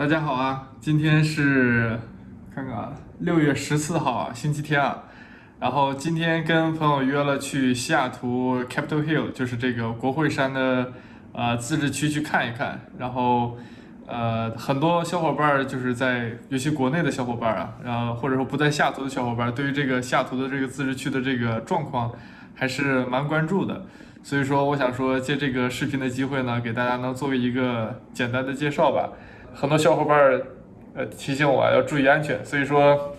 大家好啊，今天是看看啊，六月十四号啊，星期天啊。然后今天跟朋友约了去西雅图 Capitol Hill，就是这个国会山的呃自治区去看一看。然后呃，很多小伙伴儿就是在，尤其国内的小伙伴儿啊，然后或者说不在西雅图的小伙伴儿，对于这个西雅图的这个自治区的这个状况还是蛮关注的。所以说，我想说借这个视频的机会呢，给大家能作为一个简单的介绍吧。很多小伙伴呃提醒我要注意安全，所以说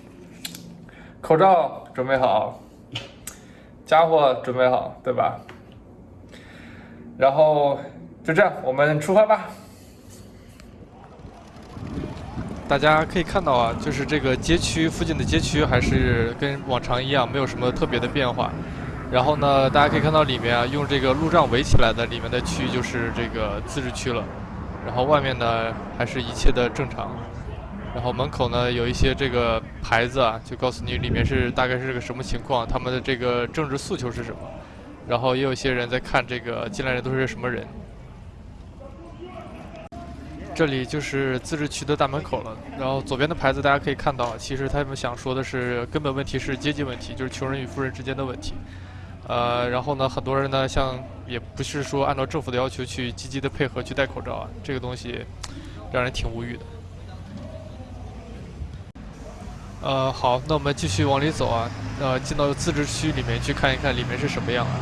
口罩准备好，家伙准备好，对吧？然后就这样，我们出发吧。大家可以看到啊，就是这个街区附近的街区还是跟往常一样，没有什么特别的变化。然后呢，大家可以看到里面啊，用这个路障围起来的里面的区域就是这个自治区了。然后外面呢，还是一切的正常。然后门口呢，有一些这个牌子啊，就告诉你里面是大概是个什么情况，他们的这个政治诉求是什么。然后也有一些人在看这个进来的都是什么人。这里就是自治区的大门口了。然后左边的牌子大家可以看到，其实他们想说的是根本问题是阶级问题，就是穷人与富人之间的问题。呃，然后呢，很多人呢，像也不是说按照政府的要求去积极的配合去戴口罩啊，这个东西让人挺无语的。呃，好，那我们继续往里走啊，呃，进到自治区里面去看一看里面是什么样啊。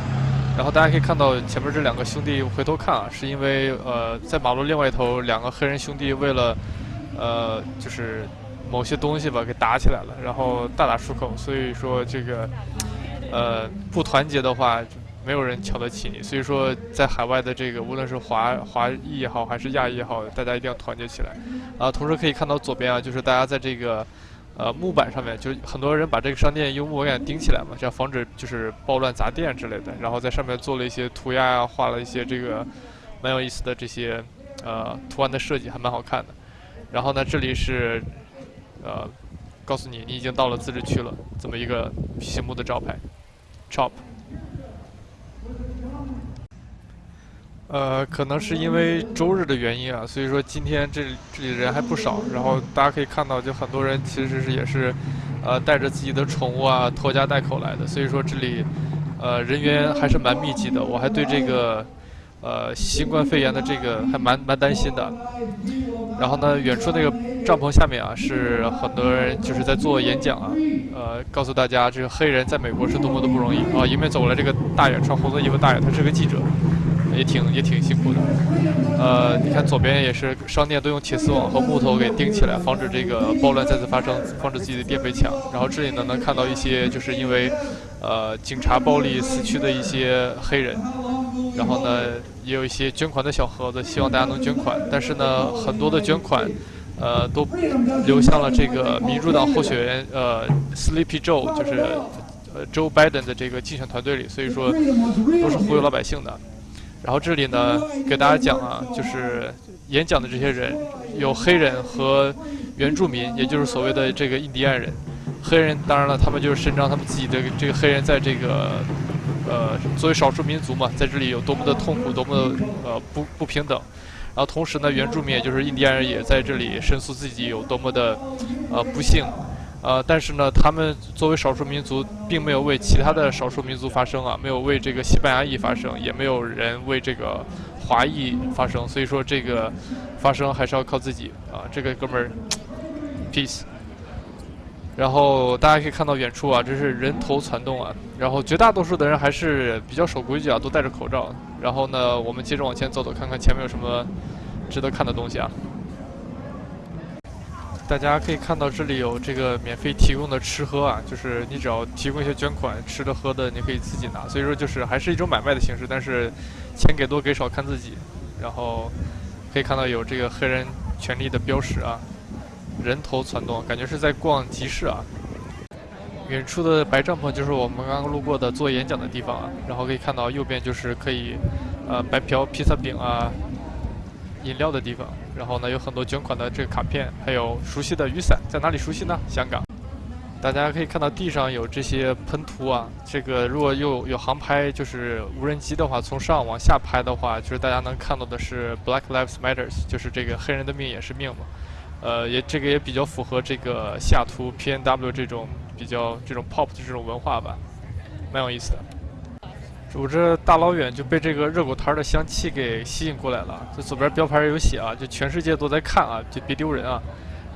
然后大家可以看到前面这两个兄弟回头看啊，是因为呃，在马路另外一头两个黑人兄弟为了呃，就是某些东西吧给打起来了，然后大打出口，所以说这个。呃，不团结的话，没有人瞧得起你。所以说，在海外的这个，无论是华华裔也好，还是亚裔也好，大家一定要团结起来。啊，同时可以看到左边啊，就是大家在这个呃木板上面，就很多人把这个商店用木板钉起来嘛，这样防止就是暴乱砸店之类的。然后在上面做了一些涂鸦啊，画了一些这个蛮有意思的这些呃图案的设计，还蛮好看的。然后呢，这里是呃告诉你你已经到了自治区了，这么一个醒目的招牌。Chop，呃，可能是因为周日的原因啊，所以说今天这这里人还不少。然后大家可以看到，就很多人其实是也是，呃，带着自己的宠物啊，拖家带口来的。所以说这里，呃，人员还是蛮密集的。我还对这个，呃，新冠肺炎的这个还蛮蛮担心的。然后呢，远处那个帐篷下面啊，是很多人就是在做演讲啊。呃，告诉大家，这个黑人在美国是多么的不容易啊！迎面走过来这个大爷，穿红色衣服大爷，他是个记者，也挺也挺辛苦的。呃，你看左边也是商店都用铁丝网和木头给钉起来，防止这个暴乱再次发生，防止自己的店被抢。然后这里呢，能看到一些就是因为呃警察暴力死去的一些黑人。然后呢，也有一些捐款的小盒子，希望大家能捐款。但是呢，很多的捐款。呃，都流向了这个民主党候选人呃，Sleepy Joe，就是呃，Joe Biden 的这个竞选团队里，所以说都是忽悠老百姓的。然后这里呢，给大家讲啊，就是演讲的这些人有黑人和原住民，也就是所谓的这个印第安人。黑人当然了，他们就是伸张他们自己的这个黑人在这个呃作为少数民族嘛，在这里有多么的痛苦，多么的呃不不平等。然后同时呢，原住民也就是印第安人也在这里申诉自己有多么的，呃不幸，呃但是呢，他们作为少数民族，并没有为其他的少数民族发声啊，没有为这个西班牙裔发声，也没有人为这个华裔发声，所以说这个发声还是要靠自己啊，这个哥们儿，peace。然后大家可以看到远处啊，这是人头攒动啊。然后绝大多数的人还是比较守规矩啊，都戴着口罩。然后呢，我们接着往前走走，看看前面有什么值得看的东西啊。大家可以看到这里有这个免费提供的吃喝啊，就是你只要提供一些捐款，吃的喝的你可以自己拿。所以说就是还是一种买卖的形式，但是钱给多给少看自己。然后可以看到有这个黑人权利的标识啊。人头攒动，感觉是在逛集市啊。远处的白帐篷就是我们刚刚路过的做演讲的地方啊。然后可以看到右边就是可以，呃，白嫖披萨饼啊，饮料的地方。然后呢，有很多捐款的这个卡片，还有熟悉的雨伞，在哪里熟悉呢？香港。大家可以看到地上有这些喷涂啊。这个如果又有航拍，就是无人机的话，从上往下拍的话，就是大家能看到的是 Black Lives Matter，就是这个黑人的命也是命嘛。呃，也这个也比较符合这个西雅图 P N W 这种比较这种 pop 的这种文化吧，蛮有意思的。我这大老远就被这个热狗摊的香气给吸引过来了。这左边标牌有写啊，就全世界都在看啊，就别丢人啊。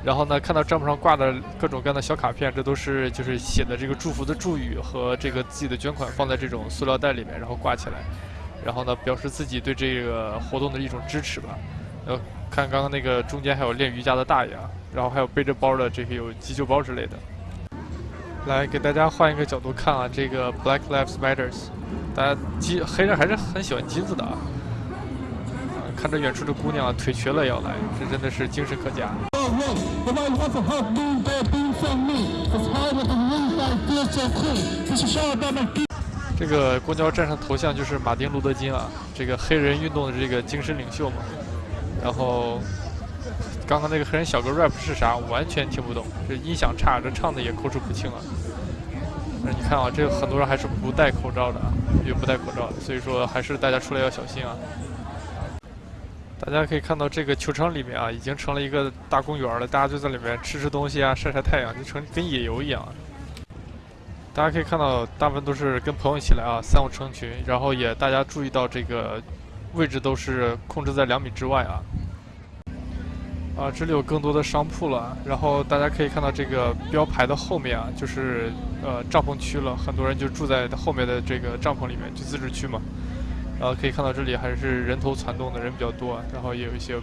然后呢，看到帐篷上挂的各种各样的小卡片，这都是就是写的这个祝福的祝语和这个自己的捐款放在这种塑料袋里面，然后挂起来，然后呢表示自己对这个活动的一种支持吧。呃，看刚刚那个中间还有练瑜伽的大爷啊，然后还有背着包的这些有急救包之类的。来给大家换一个角度看啊，这个 Black Lives Matters。大家金黑人还是很喜欢金子的啊！看着远处的姑娘腿瘸了要来，这真的是精神可嘉。这个公交站上头像就是马丁·路德·金啊，这个黑人运动的这个精神领袖嘛。然后刚刚那个黑人小哥 rap 是啥？完全听不懂，这音响差，这唱的也口齿不清啊。那 你看啊，这个很多人还是不戴口罩的啊。又不戴口罩，所以说还是大家出来要小心啊！大家可以看到这个球场里面啊，已经成了一个大公园了，大家就在里面吃吃东西啊，晒晒太阳，就成跟野游一样。大家可以看到，大部分都是跟朋友一起来啊，三五成群，然后也大家注意到这个位置都是控制在两米之外啊。啊，这里有更多的商铺了，然后大家可以看到这个标牌的后面啊，就是呃帐篷区了，很多人就住在后面的这个帐篷里面，就自治区嘛。然后可以看到这里还是人头攒动的人比较多，然后也有一些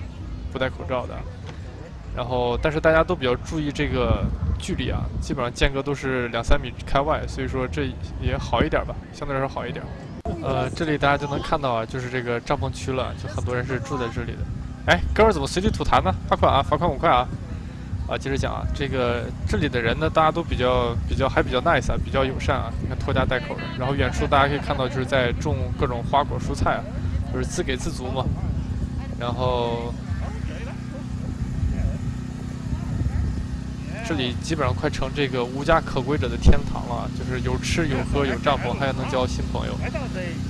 不戴口罩的。然后但是大家都比较注意这个距离啊，基本上间隔都是两三米开外，所以说这也好一点吧，相对来说好一点。呃，这里大家就能看到啊，就是这个帐篷区了，就很多人是住在这里的。哎，哥们怎么随地吐痰呢？罚款啊，罚款五块啊！啊，接着讲啊，这个这里的人呢，大家都比较比较还比较 nice 啊，比较友善啊，你看拖家带口的。然后远处大家可以看到，就是在种各种花果蔬菜啊，就是自给自足嘛。然后这里基本上快成这个无家可归者的天堂了，就是有吃有喝有帐篷，还能交新朋友。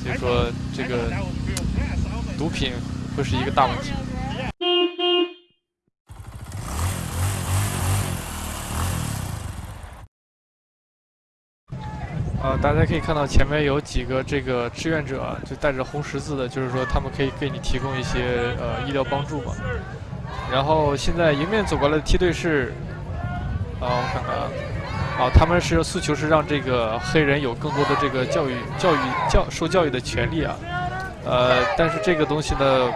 所以说这个毒品会是一个大问题。大家可以看到前面有几个这个志愿者，就带着红十字的，就是说他们可以给你提供一些呃医疗帮助嘛。然后现在迎面走过来的梯队是，啊，我看看啊，啊，他们是诉求是让这个黑人有更多的这个教育、教育、教受教育的权利啊。呃，但是这个东西呢，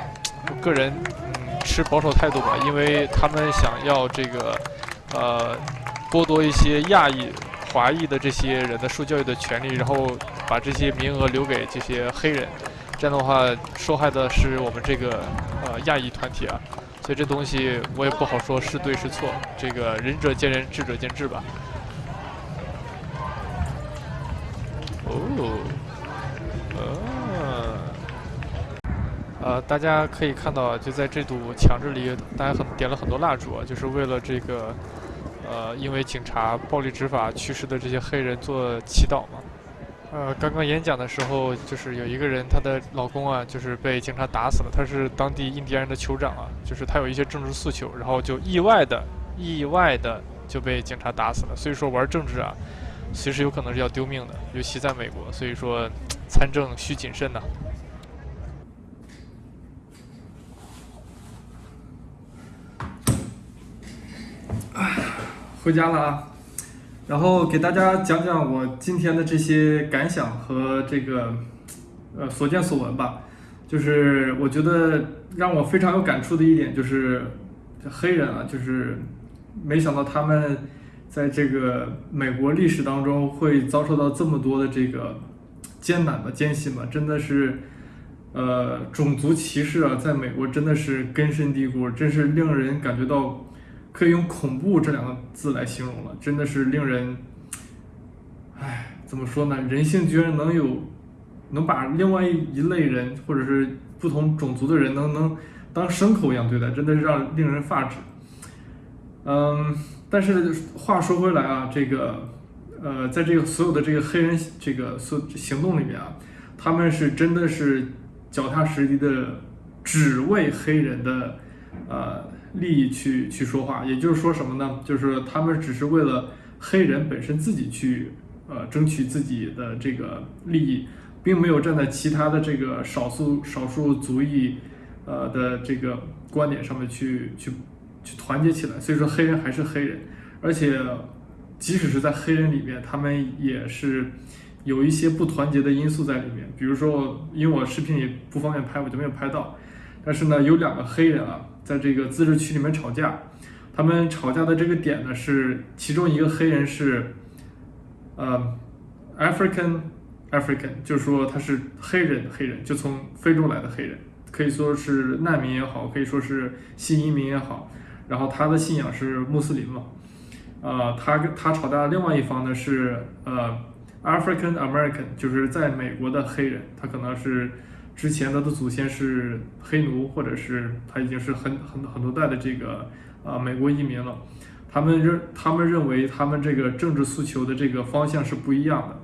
我个人嗯持保守态度吧，因为他们想要这个呃剥夺一些亚裔。华裔的这些人的受教育的权利，然后把这些名额留给这些黑人，这样的话受害的是我们这个呃亚裔团体啊，所以这东西我也不好说是对是错，这个仁者见仁，智者见智吧。哦，呃，呃，大家可以看到，就在这堵墙这里，大家很点了很多蜡烛啊，就是为了这个。呃，因为警察暴力执法去世的这些黑人做祈祷嘛。呃，刚刚演讲的时候，就是有一个人，她的老公啊，就是被警察打死了。他是当地印第安人的酋长啊，就是他有一些政治诉求，然后就意外的、意外的就被警察打死了。所以说玩政治啊，随时有可能是要丢命的，尤其在美国。所以说参政需谨慎呐。回家了啊，然后给大家讲讲我今天的这些感想和这个呃所见所闻吧。就是我觉得让我非常有感触的一点就是，黑人啊，就是没想到他们在这个美国历史当中会遭受到这么多的这个艰难的艰辛吧，真的是呃种族歧视啊，在美国真的是根深蒂固，真是令人感觉到。可以用恐怖这两个字来形容了，真的是令人，唉，怎么说呢？人性居然能有，能把另外一类人或者是不同种族的人能能当牲口一样对待，真的是让令人发指。嗯，但是话说回来啊，这个，呃，在这个所有的这个黑人这个所行动里面啊，他们是真的是脚踏实地的，只为黑人的。呃利益去去说话。也就是说什么呢？就是他们只是为了黑人本身自己去呃争取自己的这个利益，并没有站在其他的这个少数少数族裔呃的这个观点上面去去去团结起来。所以说黑人还是黑人，而且即使是在黑人里面，他们也是。有一些不团结的因素在里面，比如说，因为我视频也不方便拍，我就没有拍到。但是呢，有两个黑人啊，在这个自治区里面吵架，他们吵架的这个点呢是，其中一个黑人是，呃，African African，就是说他是黑人，黑人就从非洲来的黑人，可以说是难民也好，可以说是新移民也好，然后他的信仰是穆斯林嘛，呃，他跟他吵架的另外一方呢是呃。African American 就是在美国的黑人，他可能是之前他的祖先是黑奴，或者是他已经是很很很多代的这个啊美国移民了。他们认他们认为他们这个政治诉求的这个方向是不一样的。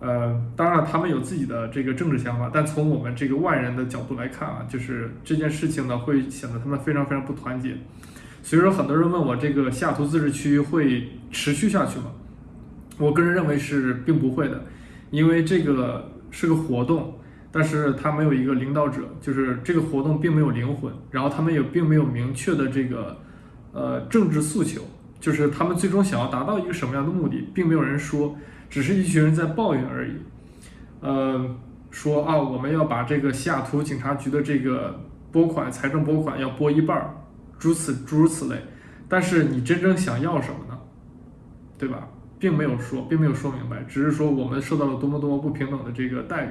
呃，当然他们有自己的这个政治想法，但从我们这个外人的角度来看啊，就是这件事情呢会显得他们非常非常不团结。所以说，很多人问我这个西雅图自治区会持续下去吗？我个人认为是并不会的，因为这个是个活动，但是他没有一个领导者，就是这个活动并没有灵魂，然后他们也并没有明确的这个呃政治诉求，就是他们最终想要达到一个什么样的目的，并没有人说，只是一群人在抱怨而已，呃，说啊我们要把这个西雅图警察局的这个拨款财政拨款要拨一半儿，诸此诸如此类，但是你真正想要什么呢？对吧？并没有说，并没有说明白，只是说我们受到了多么多么不平等的这个待遇。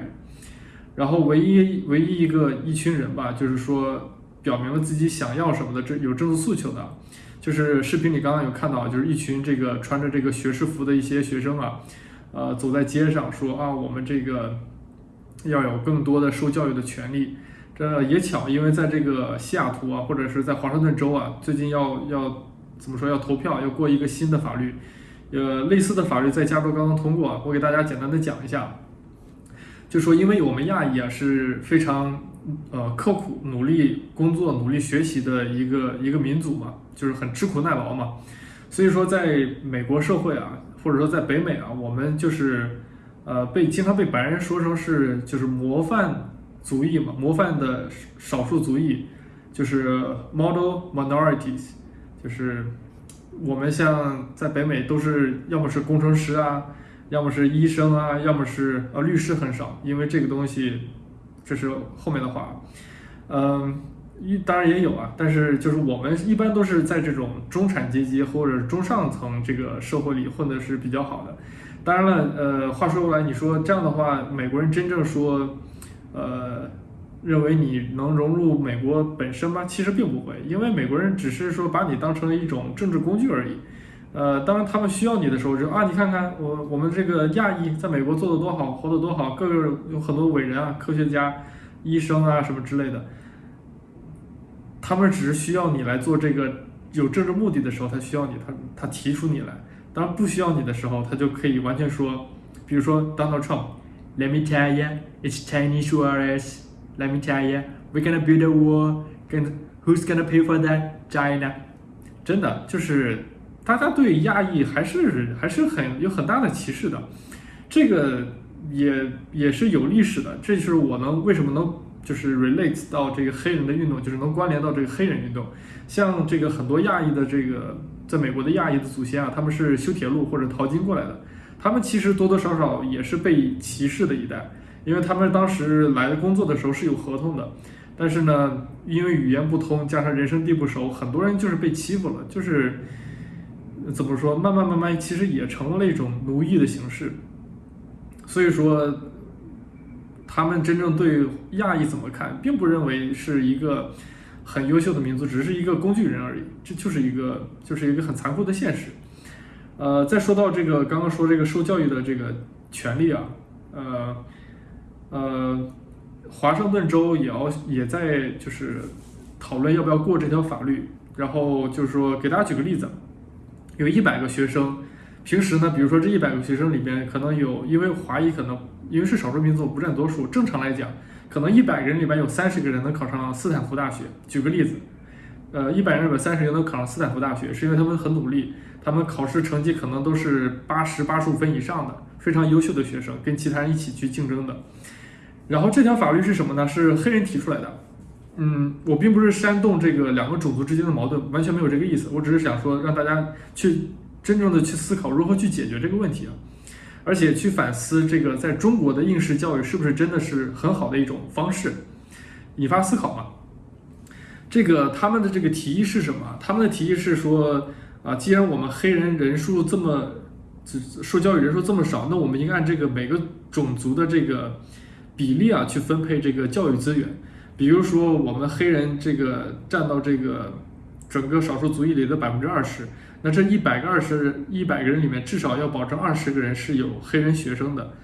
然后唯一唯一一个一群人吧，就是说表明了自己想要什么的，这有政治诉求的，就是视频里刚刚有看到，就是一群这个穿着这个学士服的一些学生啊，呃，走在街上说啊，我们这个要有更多的受教育的权利。这也巧，因为在这个西雅图啊，或者是在华盛顿州啊，最近要要怎么说，要投票，要过一个新的法律。呃，类似的法律在加州刚刚通过，我给大家简单的讲一下，就说因为我们亚裔啊是非常呃刻苦努力工作、努力学习的一个一个民族嘛，就是很吃苦耐劳嘛，所以说在美国社会啊，或者说在北美啊，我们就是呃被经常被白人说成是就是模范族裔嘛，模范的少数族裔，就是 model minorities，就是。我们像在北美都是要么是工程师啊，要么是医生啊，要么是呃律师很少，因为这个东西这是后面的话，嗯，当然也有啊，但是就是我们一般都是在这种中产阶级或者中上层这个社会里混的是比较好的。当然了，呃，话说回来，你说这样的话，美国人真正说，呃。认为你能融入美国本身吗？其实并不会，因为美国人只是说把你当成一种政治工具而已。呃，当他们需要你的时候，就啊，你看看我我们这个亚裔在美国做的多好，活得多好，各个有很多伟人啊，科学家、医生啊什么之类的。他们只是需要你来做这个有政治目的的时候，他需要你，他他提出你来。当然不需要你的时候，他就可以完全说，比如说 Donald Trump，Let me tell you，it's Chinese wars。Let me tell you, we're gonna build a wall. Can who's gonna pay for that? China. 真的就是大家对亚裔还是还是很有很大的歧视的，这个也也是有历史的。这就是我能为什么能就是 relate 到这个黑人的运动，就是能关联到这个黑人运动。像这个很多亚裔的这个在美国的亚裔的祖先啊，他们是修铁路或者淘金过来的，他们其实多多少少也是被歧视的一代。因为他们当时来的工作的时候是有合同的，但是呢，因为语言不通，加上人生地不熟，很多人就是被欺负了，就是怎么说，慢慢慢慢，其实也成了一种奴役的形式。所以说，他们真正对亚裔怎么看，并不认为是一个很优秀的民族，只是一个工具人而已。这就是一个，就是一个很残酷的现实。呃，再说到这个刚刚说这个受教育的这个权利啊，呃。呃，华盛顿州也要也在就是讨论要不要过这条法律，然后就是说给大家举个例子，有一百个学生，平时呢，比如说这一百个学生里边可能有，因为华裔可能因为是少数民族不占多数，正常来讲，可能一百个人里边有三十个人能考上斯坦福大学。举个例子，呃，一百人里边三十人能考上斯坦福大学，是因为他们很努力，他们考试成绩可能都是八十八十五分以上的，非常优秀的学生，跟其他人一起去竞争的。然后这条法律是什么呢？是黑人提出来的。嗯，我并不是煽动这个两个种族之间的矛盾，完全没有这个意思。我只是想说，让大家去真正的去思考如何去解决这个问题啊，而且去反思这个在中国的应试教育是不是真的是很好的一种方式，引发思考嘛。这个他们的这个提议是什么？他们的提议是说啊，既然我们黑人人数这么受教育人数这么少，那我们应该按这个每个种族的这个比例啊去分配这个教育资源。比如说，我们黑人这个占到这个整个少数族裔里的百分之二十，那这一百个二十一百个人里面，至少要保证二十个人是有黑人学生的。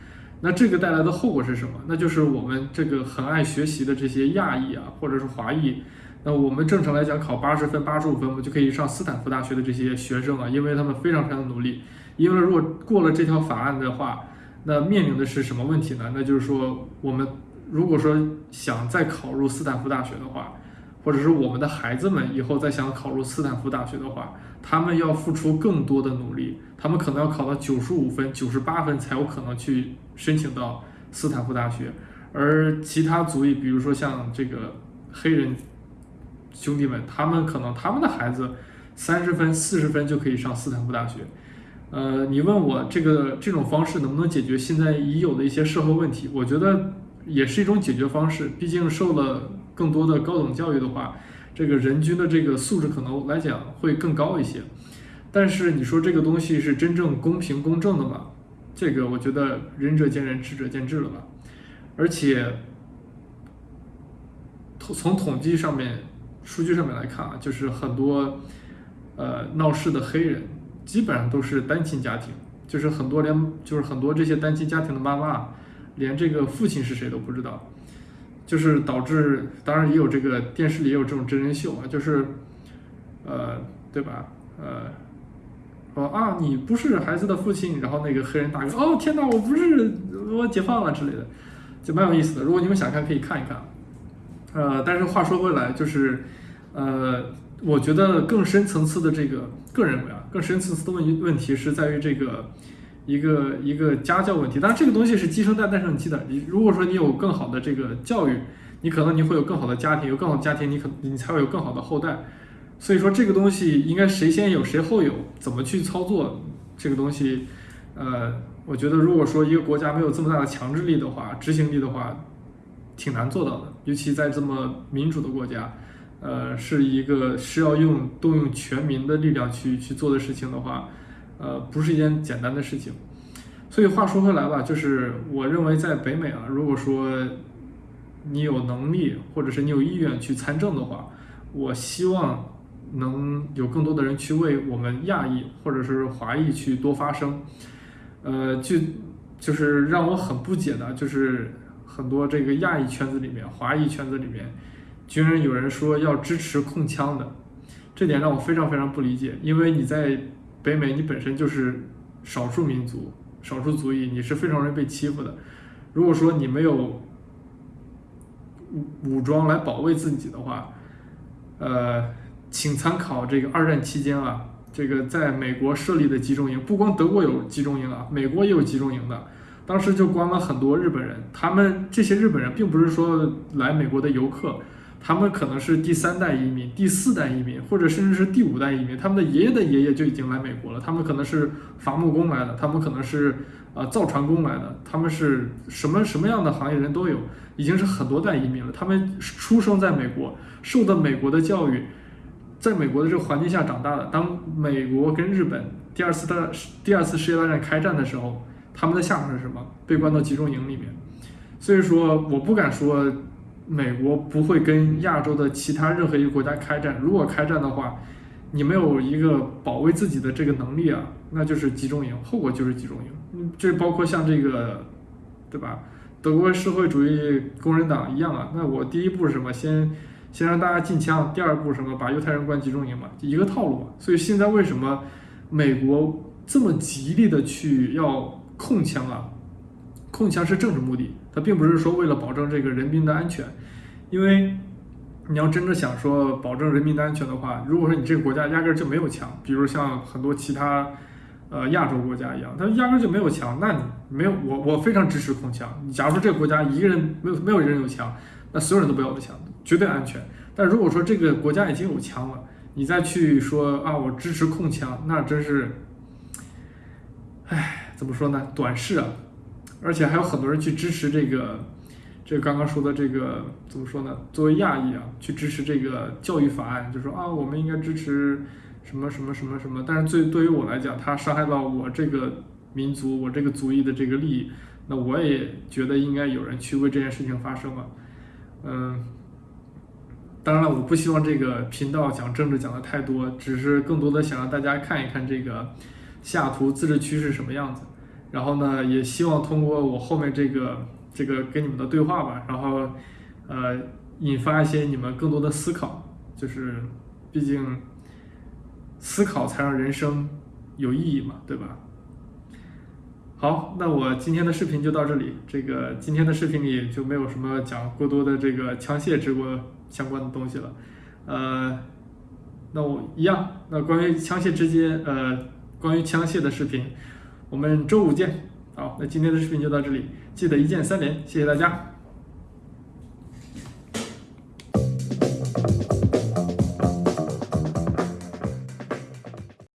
那这个带来的后果是什么？那就是我们这个很爱学习的这些亚裔啊，或者是华裔，那我们正常来讲考八十分、八十五分，我们就可以上斯坦福大学的这些学生啊，因为他们非常非常的努力。因为如果过了这条法案的话，那面临的是什么问题呢？那就是说我们。如果说想再考入斯坦福大学的话，或者是我们的孩子们以后再想考入斯坦福大学的话，他们要付出更多的努力，他们可能要考到九十五分、九十八分才有可能去申请到斯坦福大学，而其他族裔，比如说像这个黑人兄弟们，他们可能他们的孩子三十分、四十分就可以上斯坦福大学。呃，你问我这个这种方式能不能解决现在已有的一些社会问题？我觉得。也是一种解决方式，毕竟受了更多的高等教育的话，这个人均的这个素质可能来讲会更高一些。但是你说这个东西是真正公平公正的吗？这个我觉得仁者见仁，智者见智了吧。而且，从统计上面、数据上面来看啊，就是很多呃闹事的黑人基本上都是单亲家庭，就是很多连就是很多这些单亲家庭的妈妈。连这个父亲是谁都不知道，就是导致，当然也有这个电视里也有这种真人秀啊，就是，呃，对吧？呃，说啊，你不是孩子的父亲，然后那个黑人大哥，哦天哪，我不是，我解放了之类的，就蛮有意思的。如果你们想看，可以看一看。呃，但是话说回来，就是，呃，我觉得更深层次的这个，个人为啊，更深层次的问问题是在于这个。一个一个家教问题，当然这个东西是鸡生蛋蛋生鸡的。你如果说你有更好的这个教育，你可能你会有更好的家庭，有更好的家庭，你可你才会有更好的后代。所以说这个东西应该谁先有谁后有，怎么去操作这个东西？呃，我觉得如果说一个国家没有这么大的强制力的话，执行力的话，挺难做到的。尤其在这么民主的国家，呃，是一个是要用动用全民的力量去去做的事情的话。呃，不是一件简单的事情，所以话说回来吧，就是我认为在北美啊，如果说你有能力或者是你有意愿去参政的话，我希望能有更多的人去为我们亚裔或者是华裔去多发声。呃，就就是让我很不解的，就是很多这个亚裔圈子里面、华裔圈子里面，居然有人说要支持控枪的，这点让我非常非常不理解，因为你在。北美，你本身就是少数民族、少数族裔，你是非常容易被欺负的。如果说你没有武武装来保卫自己的话，呃，请参考这个二战期间啊，这个在美国设立的集中营，不光德国有集中营啊，美国也有集中营的。当时就关了很多日本人，他们这些日本人并不是说来美国的游客。他们可能是第三代移民、第四代移民，或者甚至是第五代移民。他们的爷爷的爷爷就已经来美国了。他们可能是伐木工来的，他们可能是呃造船工来的，他们是什么什么样的行业人都有，已经是很多代移民了。他们出生在美国，受的美国的教育，在美国的这个环境下长大的。当美国跟日本第二次大第二次世界大战开战的时候，他们的下场是什么？被关到集中营里面。所以说，我不敢说。美国不会跟亚洲的其他任何一个国家开战。如果开战的话，你没有一个保卫自己的这个能力啊，那就是集中营，后果就是集中营。这包括像这个，对吧？德国社会主义工人党一样啊。那我第一步是什么？先先让大家禁枪。第二步什么？把犹太人关集中营嘛，一个套路嘛。所以现在为什么美国这么极力的去要控枪啊？控枪是政治目的。它并不是说为了保证这个人民的安全，因为你要真的想说保证人民的安全的话，如果说你这个国家压根就没有枪，比如像很多其他呃亚洲国家一样，它压根就没有枪，那你没有我我非常支持控枪。你假如说这个国家一个人没有没有人有枪，那所有人都不要有枪，绝对安全。但如果说这个国家已经有枪了，你再去说啊我支持控枪，那真是，唉，怎么说呢？短视啊！而且还有很多人去支持这个。这刚刚说的这个怎么说呢？作为亚裔啊，去支持这个教育法案，就说啊，我们应该支持什么什么什么什么。但是最对于我来讲，它伤害到我这个民族、我这个族裔的这个利益，那我也觉得应该有人去为这件事情发声了。嗯，当然了，我不希望这个频道讲政治讲的太多，只是更多的想让大家看一看这个西雅图自治区是什么样子。然后呢，也希望通过我后面这个。这个跟你们的对话吧，然后，呃，引发一些你们更多的思考，就是，毕竟，思考才让人生有意义嘛，对吧？好，那我今天的视频就到这里。这个今天的视频里就没有什么讲过多的这个枪械直播相关的东西了，呃，那我一样，那关于枪械之间，呃，关于枪械的视频，我们周五见。好，那今天的视频就到这里。记得一键三连，谢谢大家。